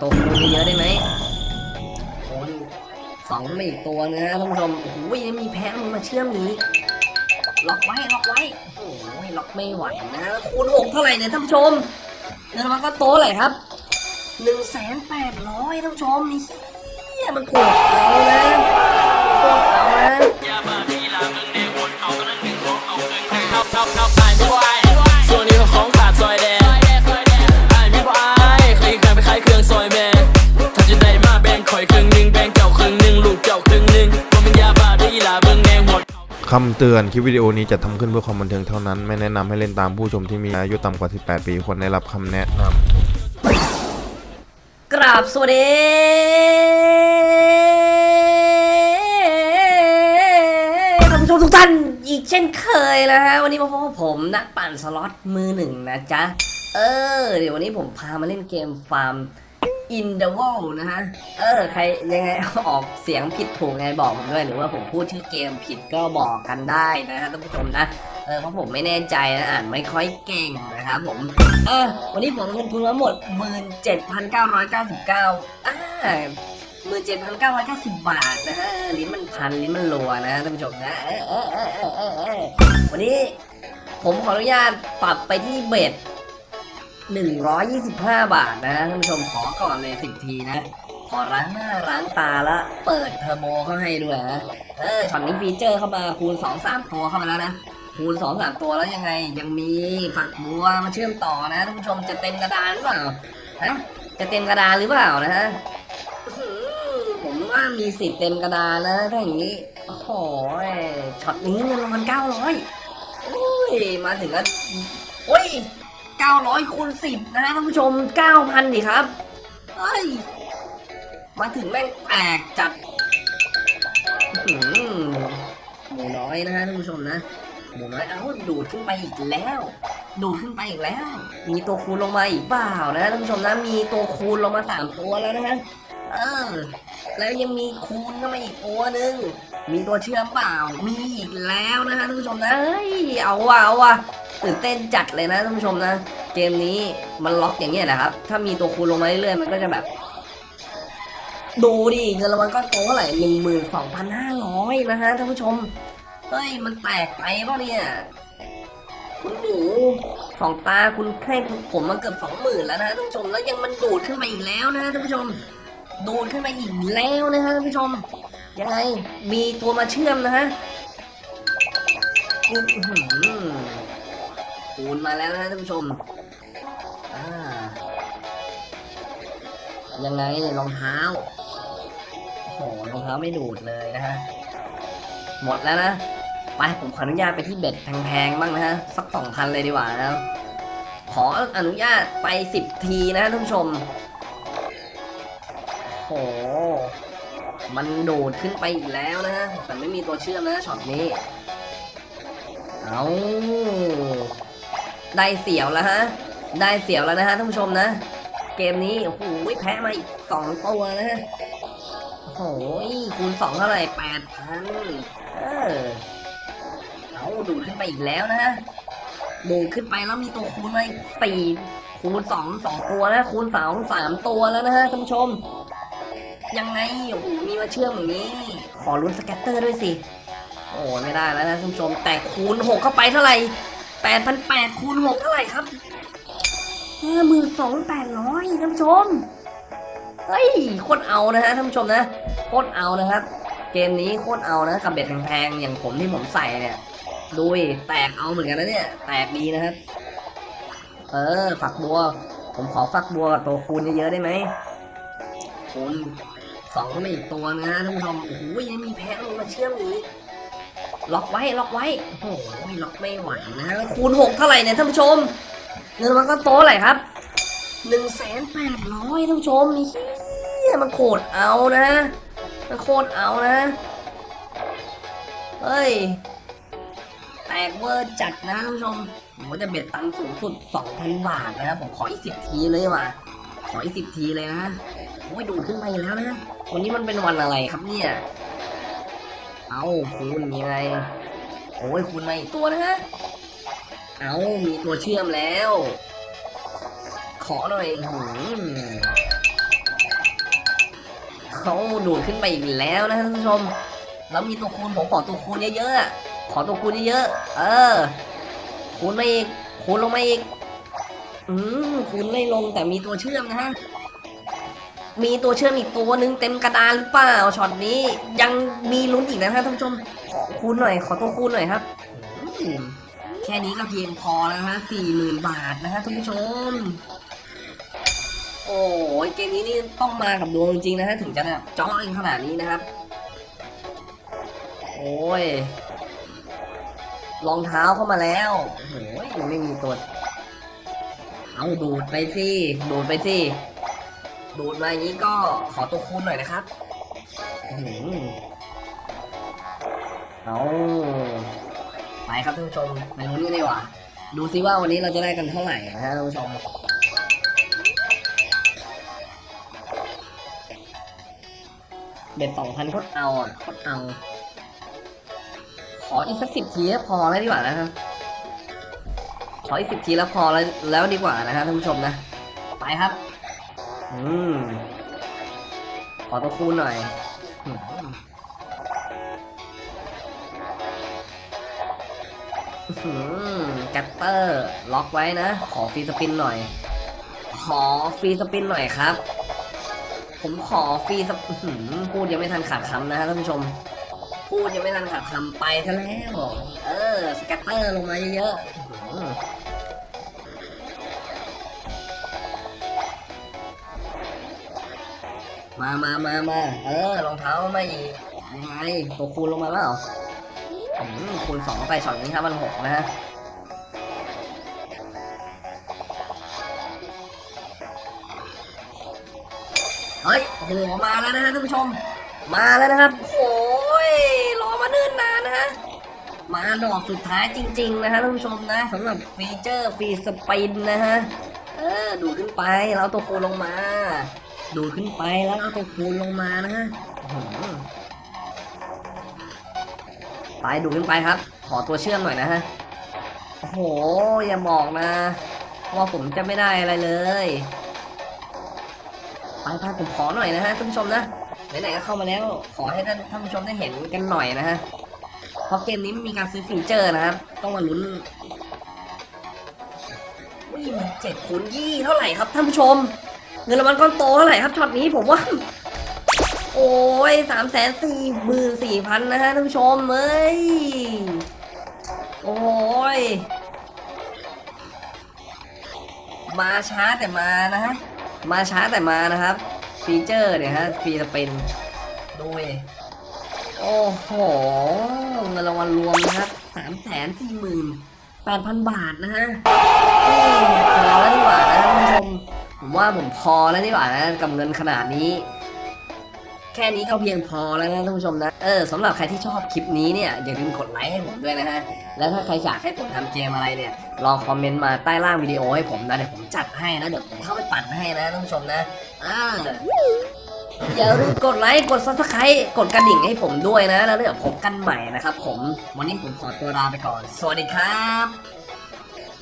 ตัวคูณเยอะๆได้ไหมคูณสองมาอีกตัวนะฮะท่านผู้ชมโอ้โหยังมีแพ้มันมาเชื่อมอีกล็อกไว้ล็อกไว้โอ้โหล็อกไม่ไหวนะคูณหกเท่าไหร่เนี่ยท่านผู้ชมเงินรางวัลก็โตเลยครับหนึ่งแสนแปดร้อยท่านผู้ชมนี่เฮียมันโคตรเอานะโคตรเอานะ คำเตือนคลิปวิดีโอนี้จะทำขึ้นเพื่อความบันเทิงเท่านั้น ไม่แนะนำให้เล่นตามผู้ชมที่มีอายุต่ำกว่า 18 ปีควรได้รับคำแนะนำกราบสวัสดีท่านผู้ชมทุกท่านอีกเช่นเคยนะฮะ วันนี้มาพบกับผมนักปั่นสล็อตมือหนึ่งนะจ๊ะ เออ เดี๋ยววันนี้ผมพามาเล่นเกมฟาร์ม In the Wall นะฮะ เออ ใครยังไงออกเสียงผิดถูกไงบอกผมด้วยหรือว่าผมพูดชื่อเกมผิดก็บอกกันได้นะฮะท่านผู้ชมนะเออเพราะผมไม่แน่ใจนะอ่านไม่ค่อยเก่งนะครับผม เออ วันนี้ผมลงทุนมาหมด 17,999อ่า17,990บาทนะฮะลิ้นมันพันลิ้นมันรัวนะท่านผู้ชมนะเออเออเออเออวันนี้ผมขออนุญาตปรับไปที่เบ็ด 125 บาทนะท่านผู้ชมขอก่อนเลย10ทีนะ ขอล้างหน้าล้างตาแล้วเปิดเทอร์โบเข้าให้ด้วยนะเออช็อตนี้ feature เข้ามาคูณ 2 3 ตัวเข้ามาแล้วนะคูณ2 3ตัวแล้วยังไง ยังมีฝักบัวมาเชื่อมต่อนะท่านผู้ชมจะเต็มกระดานหรือเปล่าฮะจะเต็มกระดานหรือเปล่านะฮะผมว่ามีสิทธิ์เต็มกระดานนะถ้าอย่างนี้โอ้โหช็อตนี้เงินรางวัล900โอ้ยมาถึงแล้วโอ้ย 900คูณ10นะท่านผู้ชม 9,000ดิครับเฮ้ยมาถึงแม่งแตกจัดหมูน้อยนะฮะท่านผู้ชมนะ หมูน้อยเอ้าดูดขึ้นไปอีกแล้ว ดูดขึ้นไปอีกแล้ว มีตัวคูณลงมาอีกเปล่านะท่านผู้ชมนะมีตัวคูณลงมาสามตัวแล้วนะฮะเออ แล้วยังมีคูณเข้ามาอีกตัวหนึ่งมีตัวเชื่อมเปล่า มีอีกแล้วนะฮะท่านผู้ชมนะเฮ้ยเอาว่ะเอาว่ะ ตื่นเต้นจัดเลยนะท่านผู้ชมนะ เกมนี้มันล็อกอย่างเงี้ยนะครับ ถ้ามีตัวคูณลงมาเรื่อยๆมันก็จะแบบ ดูดิเงินรางวัลก้อนโตเท่าไหร่หนึ่งหมื่นสองพันห้าร้อยนะฮะท่านผู้ชม เฮ้ย มันแตกไปป่ะเนี่ย คุณหนูสองตาคุณให้ผมมาเกือบสองหมื่นแล้วนะท่านผู้ชมแล้วยังมันดูดขึ้นไปอีกแล้วนะท่านผู้ชมดูดขึ้นไปอีกแล้วนะฮะท่านผู้ชมยังไงมีตัวมาเชื่อมนะฮะอื้อหือ คูณมาแล้วนะท่านผู้ชมยังไงรองเท้าโอ้โหรองเท้าไม่ดูดเลยนะฮะ หมดแล้วนะ ไปผมขออนุญาตไปที่เบ็ดแพงๆบ้างนะฮะ สักสองพันเลยดีกว่านะ ขออนุญาตไปสิบทีนะท่านผู้ชม โอ้โหมันดูดขึ้นไปอีกแล้วนะฮะ แต่ไม่มีตัวเชื่อมนะช็อตนี้ เอา ได้เสียวแล้วฮะ ได้เสียวแล้วนะฮะท่านผู้ชมนะ เกมนี้โอ้โหแพ้มาอีกสองตัวนะฮะโอ้โหคูณสองเท่าไหร่แปดพันเออเอาดูดขึ้นไปอีกแล้วนะฮะดูดขึ้นไปแล้วมีตัวคูณมาอีกสี่คูณสองสองตัวนะคูณสองสามตัวแล้วนะฮะท่านผู้ชม ยังไงโอ้โหมีมาเชื่อมอย่างนี้ ขอลุ้น scatter ด้วยสิ โอ้ไม่ได้แล้วนะท่านผู้ชม แต่คูณหกเข้าไปเท่าไหร่ แปดพันแปดคูณหกเท่าไหร่ครับห้าหมื่นสองแปดร้อยท่านผู้ชม เฮ้ยโคตรเอานะฮะท่านผู้ชมนะโคตรเอานะครับ เกมนี้โคตรเอานะกับ bet แพงๆอย่างผมที่ผมใส่เนี่ยดูดิแตกเอาเหมือนกันนะเนี่ย แตกดีนะครับ เออ ฝักบัว ผมขอฝักบัวกับตัวคูณเยอะๆได้ไหมคูณสองก็ไม่อีกตัวนะฮะท่านผู้ชมโอ้โหยังมีแพ้ลงมาเชื่อมอีก ล็อกไว้ล็อกไว้โอ้โหล็อกไม่ไหวนะคูณหกเท่าไหร่เนี่ยท่านผู้ชมเงินมันก็โตะไรครับหนึ่งแสนแปดร้อยท่านผู้ชมนี่เฮียมันโคตรเอานะมันโคตรเอานะเฮ้ยแตกเวอร์จัดนะท่านผู้ชมผมจะเบ็ดตังค์สูงสุดสองพันบาทนะครับผมขออีกสิบทีเลยว่ะขออีกสิบทีเลยนะโอ้ยดูดขึ้นไปแล้วนะวันนี้มันเป็นวันอะไรครับเนี่ย เอาคูณยังไงโอ้ยคูณมาอีกตัวนะฮะ เอามีตัวเชื่อมแล้ว ขอหน่อยหืมเขาดูดขึ้นไปอีกแล้วนะท่านผู้ชม แล้วมีตัวคูณผมขอตัวคูณเยอะๆอะขอตัวคูณเยอะๆ เออ คูณมาอีก คูณลงมาอีก อืมคูณไม่ลงแต่มีตัวเชื่อมนะฮะ มีตัวเชื่อมอีกตัวหนึ่งเต็มกระดานหรือเปล่าช็อตนี้ยังมีลุ้นอีกนะฮะท่านผู้ชมขอคูณหน่อยขอตัวคูณหน่อยครับแค่นี้ก็เพียงพอแล้วฮะสี่หมื่นบาทนะฮะท่านผู้ชม โอ้ยเกมนี้นี่ต้องมากับดวงจริงนะฮะถึงจะแบบจ้อเองขนาดนี้นะครับ โอ้ยรองเท้าเข้ามาแล้วโอ้โหยังไม่มีตัว เอาดูดไปสิดูดไปสิ ดูดมาอย่างนี้ก็ขอตัวคูณหน่อยนะครับอื้อหือเอาไปครับท่านผู้ชมไปลุ้นกันดีกว่าดูซิว่าวันนี้เราจะได้กันเท่าไหร่นะฮะท่านผู้ชมเบ็ดสองพันโคตรเอาอะโคตรเอา ขออีกสักสิบทีแล้วพอแล้วดีกว่านะครับขออีกสิบทีแล้วพอแล้วแล้วดีกว่านะฮะท่านผู้ชมนะ ไปครับ อืมขอตัวคูณหน่อยอืมอื้อหือ scatter ล็อกไว้นะ ขอ free spin หน่อย ขอ free spin หน่อยครับ ผมขอ free s- หือพูดยังไม่ทันขาดคำนะฮะท่านผู้ชม พูดยังไม่ทันขาดคำไปซะแล้ว เออ scatter ลงมาเยอะๆ มามามามาเออรองเท้าไมาอีกยังไงตัวคูณลงมาแล้วอืมคูณสองไปช็อตนี้ห้าพันหกนะฮะเฮ้ยโอ้โหมาแล้วนะฮะท่านผู้ชม มาแล้วนะครับโอ้ยรอมาเนิ่นนานนะฮะมาดอกสุดท้ายจริง ๆ นะฮะท่านผู้ชมนะสำหรับฟีเจอร์ฟรีสปินนะฮะเออดูขึ้นไปแล้วเอาตัวคูณลงมา ดูขึ้นไปแล้วเอาตัวคูณลงมานะฮะไปดูขึ้นไปครับ ขอตัวเชื่อมหน่อยนะฮะโอ้โห อย่าบอกนะ ว่าผมจะไม่ได้อะไรเลย ไปไปผมขอหน่อยนะฮะท่านผู้ชมนะไหนๆก็เข้ามาแล้ว ขอให้ท่านท่านผู้ชมได้เห็นกันหน่อยนะฮะเพราะเกมนี้มีการซื้อฟีเจอร์นะครับ ต้องมาลุ้นวิ่งเจ็ดคูณยี่เท่าไหร่ครับท่านผู้ชม เงินรางวัลก้อนโตเท่าไหร่ครับช็อตนี้ผมว่า โอ้ยสามแสนสี่หมื่นสี่พันนะฮะท่านผู้ชมเอ้ย โอ้ย มาช้าแต่มานะฮะ มาช้าแต่มานะครับ feature เนี่ยฮะ free spin ดูดิโอ้โหเงินรางวัลรวมนะครับสามแสนสี่หมื่นแปดพันบาทนะฮะอืมพอแล้วดีกว่านะท่านผู้ชม ผมว่าผมพอแล้วดีกว่านะกับเงินขนาดนี้ แค่นี้ก็เพียงพอแล้วนะท่านผู้ชมนะ เออสำหรับใครที่ชอบคลิปนี้เนี่ยอย่าลืมกดไลค์ให้ผมด้วยนะฮะ แล้วถ้าใครอยากให้ผมทำเกมอะไรเนี่ย ลองคอมเมนต์มาใต้ล่างวิดีโอให้ผมนะเดี๋ยวผมจัดให้นะเดี๋ยวผมเข้าไปปั่นให้นะท่านผู้ชมนะอ่าอย่าลืมกดไลค์ กด subscribe กดกระดิ่งให้ผมด้วยนะ แล้วเดี๋ยวพบกันใหม่นะครับผม วันนี้ผมขอตัวลาไปก่อน สวัสดีครับ